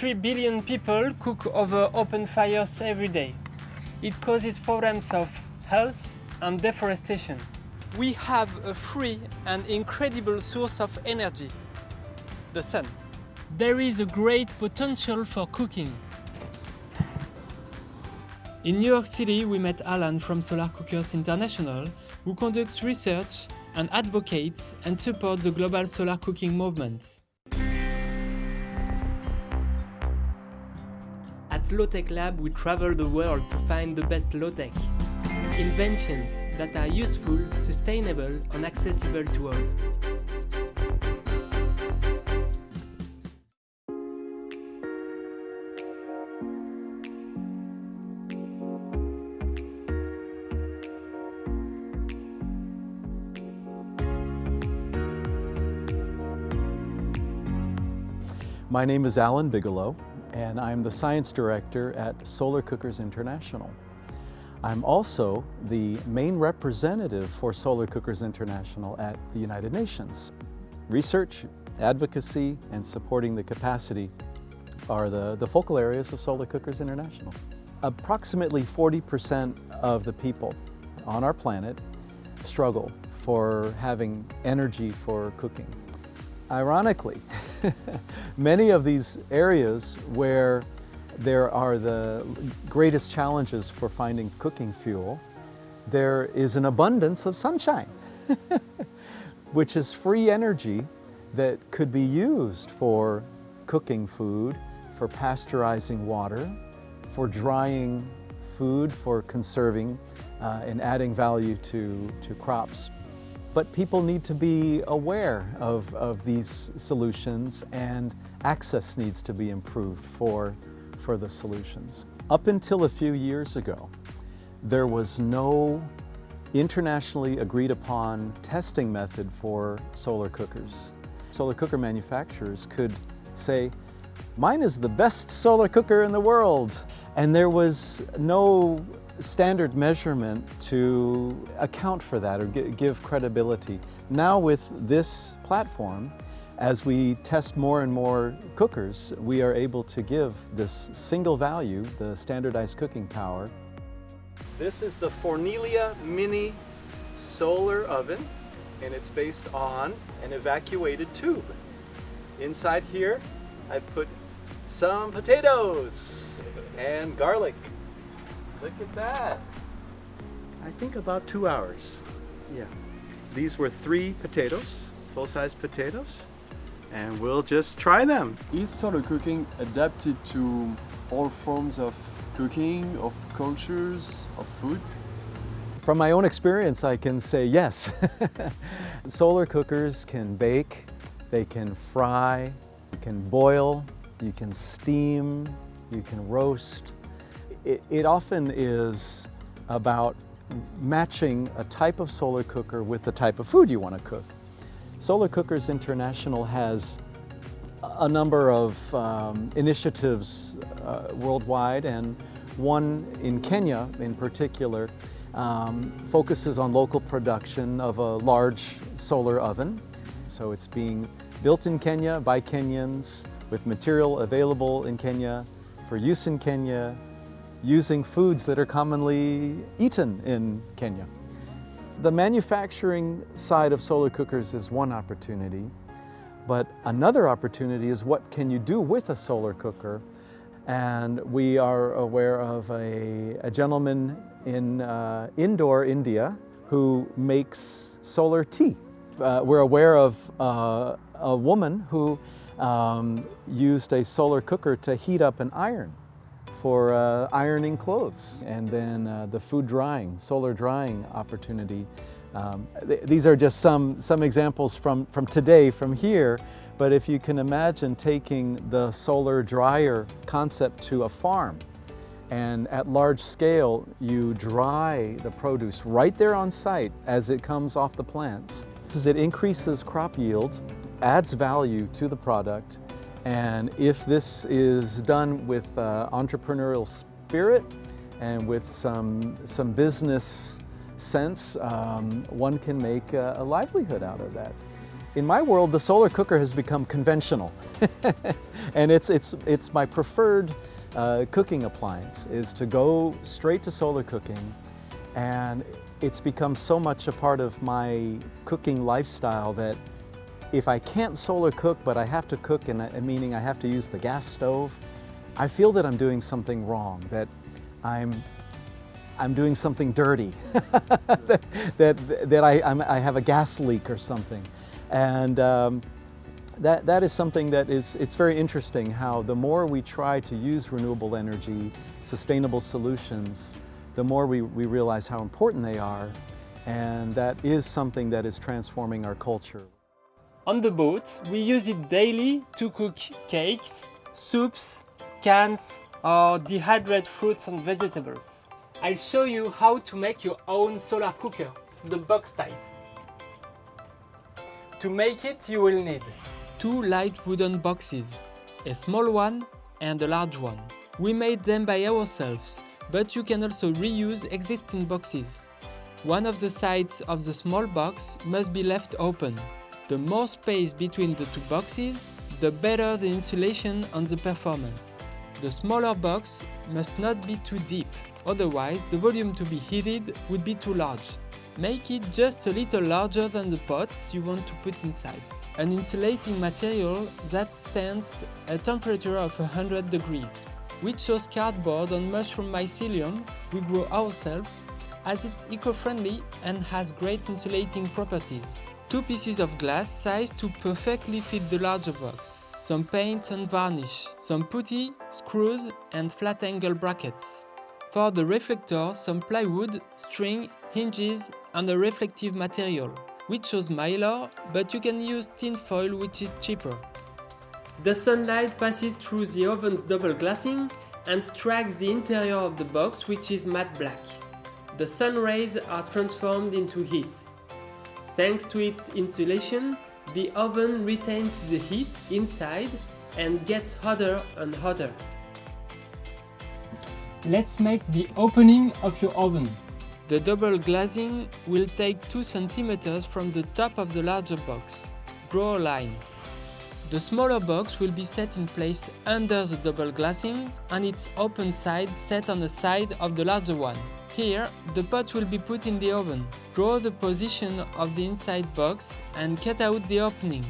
3 billion people cook over open fires every day. It causes problems of health and deforestation. We have a free and incredible source of energy, the sun. There is a great potential for cooking. In New York City, we met Alan from Solar Cookers International, who conducts research and advocates and supports the global solar cooking movement. At Low-Tech Lab, we travel the world to find the best low-tech inventions that are useful, sustainable and accessible to all. My name is Alan Bigelow and I'm the Science Director at Solar Cookers International. I'm also the main representative for Solar Cookers International at the United Nations. Research, advocacy, and supporting the capacity are the, the focal areas of Solar Cookers International. Approximately 40% of the people on our planet struggle for having energy for cooking. Ironically, many of these areas where there are the greatest challenges for finding cooking fuel, there is an abundance of sunshine, which is free energy that could be used for cooking food, for pasteurizing water, for drying food, for conserving uh, and adding value to, to crops. But people need to be aware of, of these solutions and access needs to be improved for, for the solutions. Up until a few years ago, there was no internationally agreed upon testing method for solar cookers. Solar cooker manufacturers could say, mine is the best solar cooker in the world. And there was no standard measurement to account for that or give credibility. Now with this platform, as we test more and more cookers, we are able to give this single value, the standardized cooking power. This is the Fornelia Mini Solar Oven, and it's based on an evacuated tube. Inside here, I put some potatoes and garlic. Look at that. I think about two hours. Yeah. These were three potatoes, full-size potatoes, and we'll just try them. Is solar cooking adapted to all forms of cooking, of cultures, of food? From my own experience, I can say yes. solar cookers can bake, they can fry, you can boil, you can steam, you can roast, it, it often is about matching a type of solar cooker with the type of food you want to cook. Solar Cookers International has a number of um, initiatives uh, worldwide and one in Kenya in particular um, focuses on local production of a large solar oven. So it's being built in Kenya by Kenyans with material available in Kenya for use in Kenya using foods that are commonly eaten in Kenya. The manufacturing side of solar cookers is one opportunity, but another opportunity is what can you do with a solar cooker? And we are aware of a, a gentleman in uh, India, who makes solar tea. Uh, we're aware of uh, a woman who um, used a solar cooker to heat up an iron for uh, ironing clothes and then uh, the food drying, solar drying opportunity. Um, th these are just some, some examples from, from today, from here, but if you can imagine taking the solar dryer concept to a farm and at large scale you dry the produce right there on site as it comes off the plants. It increases crop yield, adds value to the product, and if this is done with uh, entrepreneurial spirit and with some, some business sense, um, one can make a, a livelihood out of that. in my world, the solar cooker has become conventional. and it's, it's, it's my preferred uh, cooking appliance is to go straight to solar cooking and it's become so much a part of my cooking lifestyle that if I can't solar cook but I have to cook and meaning I have to use the gas stove, I feel that I'm doing something wrong, that I'm I'm doing something dirty, that, that, that I, I'm, i have a gas leak or something. And um, that, that is something that is, it's very interesting how the more we try to use renewable energy, sustainable solutions, the more we, we realize how important they are. And that is something that is transforming our culture. On the boat, we use it daily to cook cakes, soups, cans, or dehydrate fruits and vegetables. I'll show you how to make your own solar cooker, the box type. To make it you will need two light wooden boxes, a small one and a large one. We made them by ourselves, but you can also reuse existing boxes. One of the sides of the small box must be left open. The more space between the two boxes, the better the insulation and the performance. The smaller box must not be too deep, otherwise the volume to be heated would be too large. Make it just a little larger than the pots you want to put inside. An insulating material that stands a temperature of 100 degrees. We chose cardboard and mushroom mycelium we grow ourselves as it's eco-friendly and has great insulating properties. Two pieces of glass sized to perfectly fit the larger box some paint and varnish, some putty, screws and flat angle brackets. For the reflector, some plywood, string, hinges and a reflective material. We chose mylar, but you can use tin foil which is cheaper. The sunlight passes through the oven's double glazing and strikes the interior of the box which is matte black. The sun rays are transformed into heat. Thanks to its insulation, the oven retains the heat inside and gets hotter and hotter. Let's make the opening of your oven. The double glazing will take 2 cm from the top of the larger box. Draw a line. The smaller box will be set in place under the double glazing and its open side set on the side of the larger one. Here, the pot will be put in the oven. Draw the position of the inside box and cut out the opening.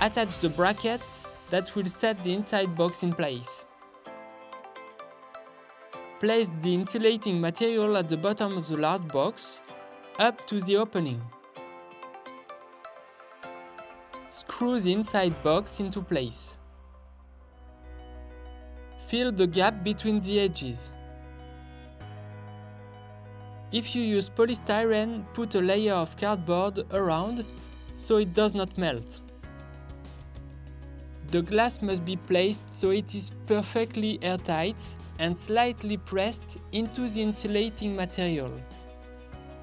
Attach the brackets that will set the inside box in place. Place the insulating material at the bottom of the large box, up to the opening. Screw the inside box into place. Fill the gap between the edges. If you use polystyrene, put a layer of cardboard around so it does not melt. The glass must be placed so it is perfectly airtight and slightly pressed into the insulating material.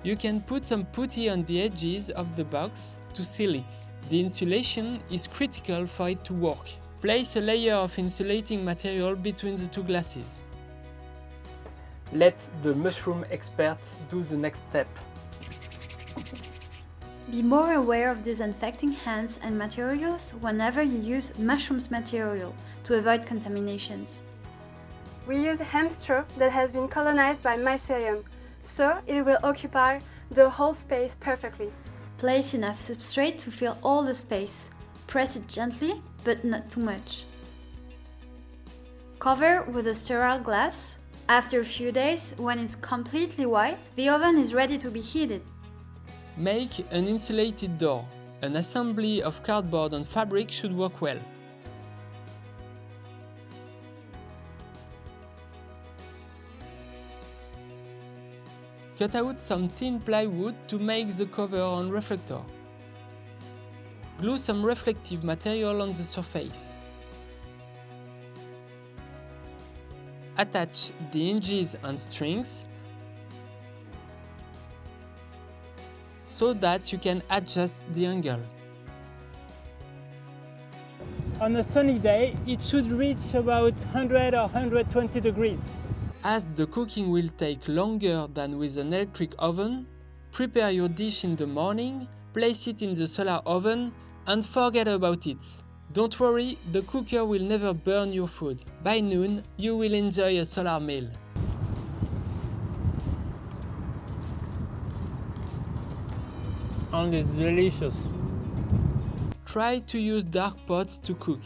You can put some putty on the edges of the box to seal it. The insulation is critical for it to work. Place a layer of insulating material between the two glasses. Let the mushroom expert do the next step. Be more aware of disinfecting hands and materials whenever you use mushrooms material to avoid contaminations. We use hemp straw that has been colonized by mycelium, so it will occupy the whole space perfectly. Place enough substrate to fill all the space. Press it gently, but not too much. Cover with a sterile glass after a few days, when it's completely white, the oven is ready to be heated. Make an insulated door. An assembly of cardboard and fabric should work well. Cut out some thin plywood to make the cover on reflector. Glue some reflective material on the surface. Attach the hinges and strings so that you can adjust the angle. On a sunny day, it should reach about 100 or 120 degrees. As the cooking will take longer than with an electric oven, prepare your dish in the morning, place it in the solar oven and forget about it. Don't worry, the cooker will never burn your food. By noon, you will enjoy a solar meal. And it's delicious. Try to use dark pots to cook.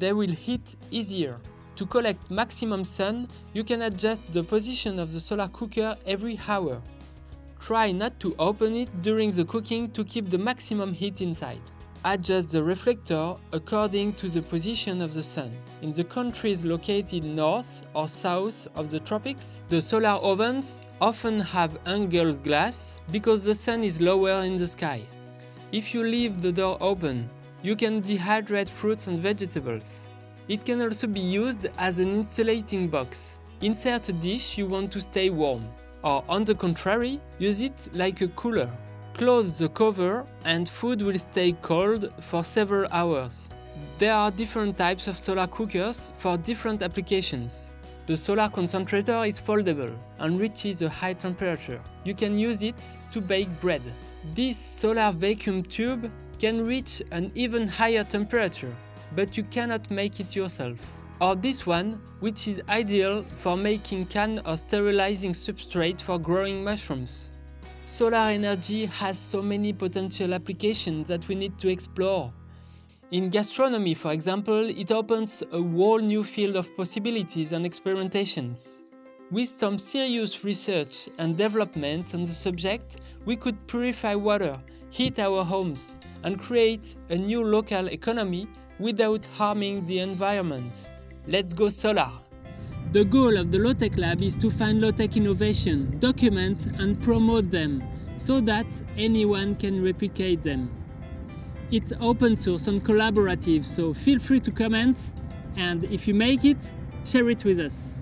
They will heat easier. To collect maximum sun, you can adjust the position of the solar cooker every hour. Try not to open it during the cooking to keep the maximum heat inside. Adjust the reflector according to the position of the sun. In the countries located north or south of the tropics, the solar ovens often have angled glass because the sun is lower in the sky. If you leave the door open, you can dehydrate fruits and vegetables. It can also be used as an insulating box. Insert a dish you want to stay warm, or on the contrary, use it like a cooler. Close the cover and food will stay cold for several hours. There are different types of solar cookers for different applications. The solar concentrator is foldable and reaches a high temperature. You can use it to bake bread. This solar vacuum tube can reach an even higher temperature, but you cannot make it yourself. Or this one, which is ideal for making can or sterilizing substrate for growing mushrooms. Solar energy has so many potential applications that we need to explore. In gastronomy, for example, it opens a whole new field of possibilities and experimentations. With some serious research and development on the subject, we could purify water, heat our homes, and create a new local economy without harming the environment. Let's go solar! The goal of the Low-Tech Lab is to find low-tech innovation, document and promote them, so that anyone can replicate them. It's open source and collaborative, so feel free to comment, and if you make it, share it with us.